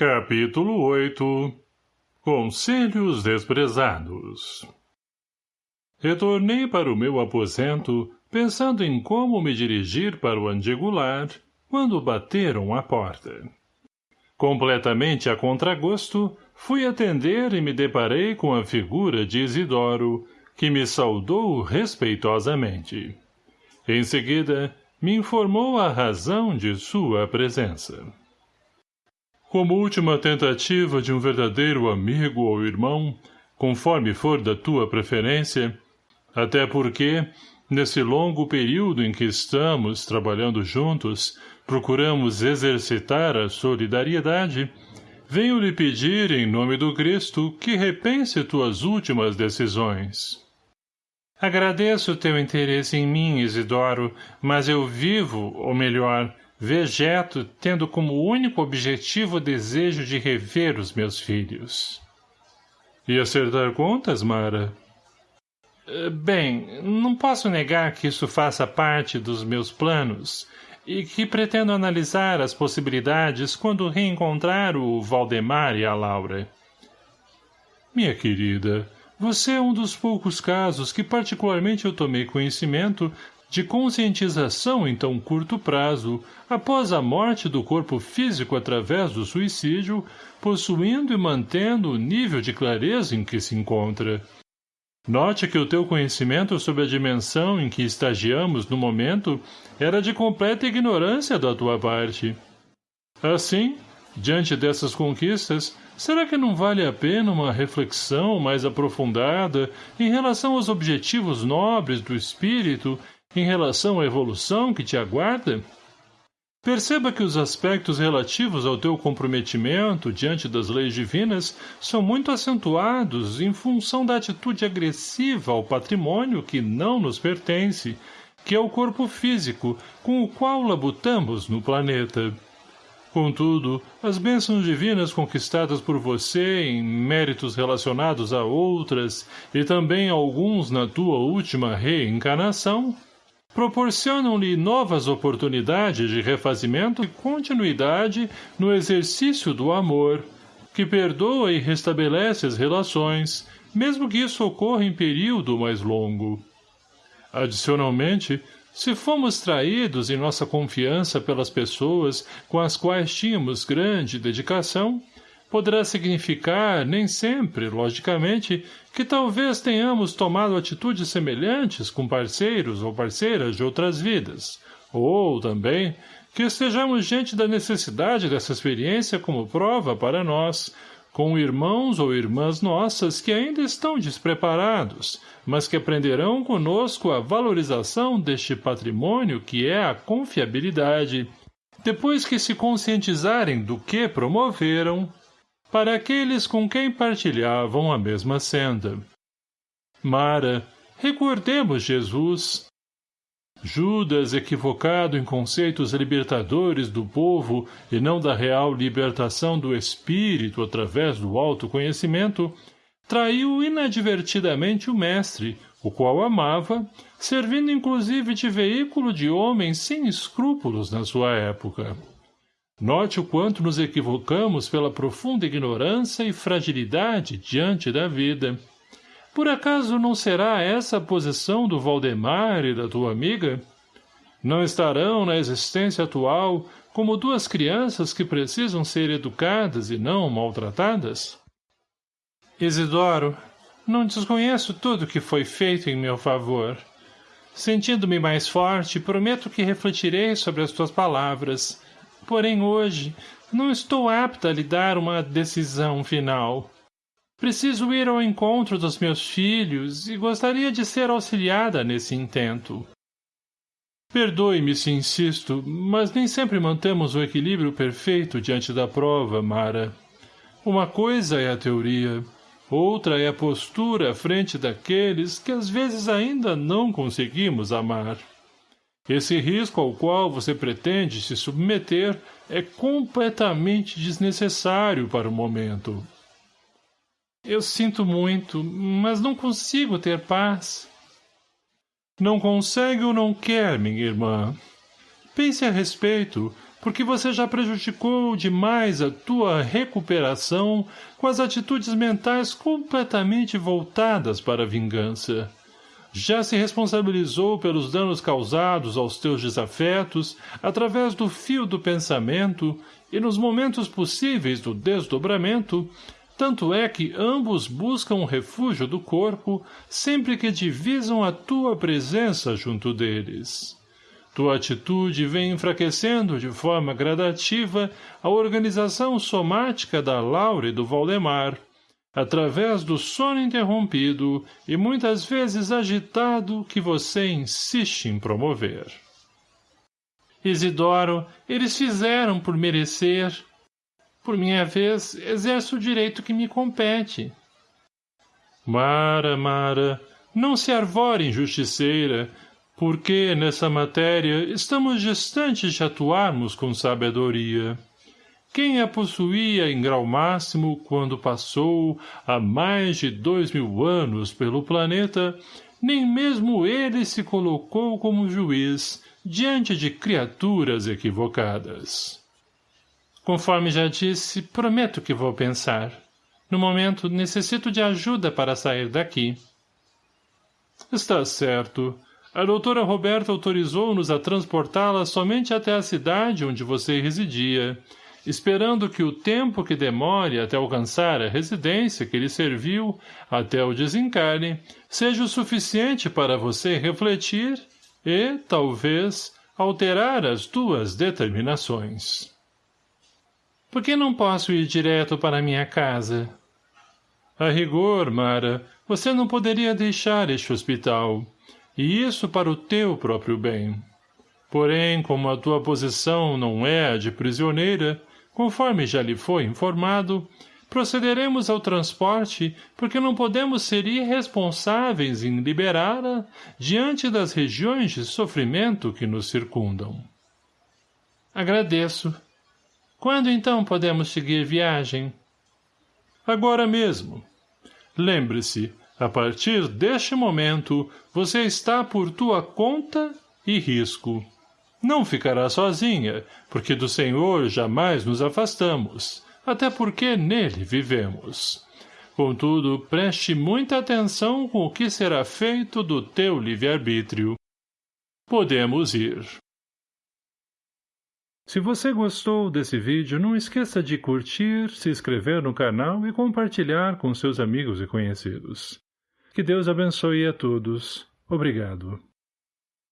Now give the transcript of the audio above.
Capítulo 8 Conselhos Desprezados Retornei para o meu aposento, pensando em como me dirigir para o andigular, quando bateram à porta. Completamente a contragosto, fui atender e me deparei com a figura de Isidoro, que me saudou respeitosamente. Em seguida, me informou a razão de sua presença. Como última tentativa de um verdadeiro amigo ou irmão, conforme for da tua preferência, até porque, nesse longo período em que estamos trabalhando juntos, procuramos exercitar a solidariedade, venho lhe pedir, em nome do Cristo, que repense tuas últimas decisões. Agradeço teu interesse em mim, Isidoro, mas eu vivo, ou melhor, vegeto tendo como único objetivo o desejo de rever os meus filhos. E acertar contas, Mara? Eh, bem, não posso negar que isso faça parte dos meus planos e que pretendo analisar as possibilidades quando reencontrar o Valdemar e a Laura. Minha querida, você é um dos poucos casos que particularmente eu tomei conhecimento de conscientização em tão curto prazo, após a morte do corpo físico através do suicídio, possuindo e mantendo o nível de clareza em que se encontra. Note que o teu conhecimento sobre a dimensão em que estagiamos no momento era de completa ignorância da tua parte. Assim, diante dessas conquistas, será que não vale a pena uma reflexão mais aprofundada em relação aos objetivos nobres do espírito em relação à evolução que te aguarda? Perceba que os aspectos relativos ao teu comprometimento diante das leis divinas são muito acentuados em função da atitude agressiva ao patrimônio que não nos pertence, que é o corpo físico com o qual labutamos no planeta. Contudo, as bênçãos divinas conquistadas por você em méritos relacionados a outras e também alguns na tua última reencarnação proporcionam-lhe novas oportunidades de refazimento e continuidade no exercício do amor, que perdoa e restabelece as relações, mesmo que isso ocorra em período mais longo. Adicionalmente, se fomos traídos em nossa confiança pelas pessoas com as quais tínhamos grande dedicação, poderá significar, nem sempre, logicamente, que talvez tenhamos tomado atitudes semelhantes com parceiros ou parceiras de outras vidas, ou, também, que estejamos diante da necessidade dessa experiência como prova para nós, com irmãos ou irmãs nossas que ainda estão despreparados, mas que aprenderão conosco a valorização deste patrimônio que é a confiabilidade, depois que se conscientizarem do que promoveram, para aqueles com quem partilhavam a mesma senda. Mara, recordemos Jesus. Judas, equivocado em conceitos libertadores do povo e não da real libertação do espírito através do autoconhecimento, traiu inadvertidamente o mestre, o qual amava, servindo inclusive de veículo de homens sem escrúpulos na sua época. Note o quanto nos equivocamos pela profunda ignorância e fragilidade diante da vida. Por acaso não será essa a posição do Valdemar e da tua amiga? Não estarão na existência atual como duas crianças que precisam ser educadas e não maltratadas? Isidoro, não desconheço tudo que foi feito em meu favor. Sentindo-me mais forte, prometo que refletirei sobre as tuas palavras, Porém hoje, não estou apta a lhe dar uma decisão final. Preciso ir ao encontro dos meus filhos e gostaria de ser auxiliada nesse intento. Perdoe-me se insisto, mas nem sempre mantemos o equilíbrio perfeito diante da prova, Mara. Uma coisa é a teoria, outra é a postura à frente daqueles que às vezes ainda não conseguimos amar. Esse risco ao qual você pretende se submeter é completamente desnecessário para o momento. Eu sinto muito, mas não consigo ter paz. Não consegue ou não quer, minha irmã? Pense a respeito, porque você já prejudicou demais a tua recuperação com as atitudes mentais completamente voltadas para a vingança. Já se responsabilizou pelos danos causados aos teus desafetos através do fio do pensamento e nos momentos possíveis do desdobramento, tanto é que ambos buscam o refúgio do corpo sempre que divisam a tua presença junto deles. Tua atitude vem enfraquecendo de forma gradativa a organização somática da Laura e do Valdemar, através do sono interrompido e muitas vezes agitado que você insiste em promover. Isidoro, eles fizeram por merecer. Por minha vez, exerço o direito que me compete. Mara, Mara, não se arvore injusticeira, porque, nessa matéria, estamos distantes de atuarmos com sabedoria. Quem a possuía em grau máximo quando passou há mais de dois mil anos pelo planeta, nem mesmo ele se colocou como juiz diante de criaturas equivocadas. Conforme já disse, prometo que vou pensar. No momento, necessito de ajuda para sair daqui. Está certo. A doutora Roberta autorizou-nos a transportá-la somente até a cidade onde você residia, esperando que o tempo que demore até alcançar a residência que lhe serviu até o desencarne seja o suficiente para você refletir e, talvez, alterar as tuas determinações. Por que não posso ir direto para minha casa? A rigor, Mara, você não poderia deixar este hospital e isso para o teu próprio bem. Porém, como a tua posição não é a de prisioneira, conforme já lhe foi informado, procederemos ao transporte porque não podemos ser irresponsáveis em liberá-la diante das regiões de sofrimento que nos circundam. Agradeço. Quando então podemos seguir viagem? Agora mesmo. Lembre-se, a partir deste momento, você está por tua conta e risco. Não ficará sozinha, porque do Senhor jamais nos afastamos, até porque nele vivemos. Contudo, preste muita atenção com o que será feito do teu livre-arbítrio. Podemos ir. Se você gostou desse vídeo, não esqueça de curtir, se inscrever no canal e compartilhar com seus amigos e conhecidos. Que Deus abençoe a todos. Obrigado.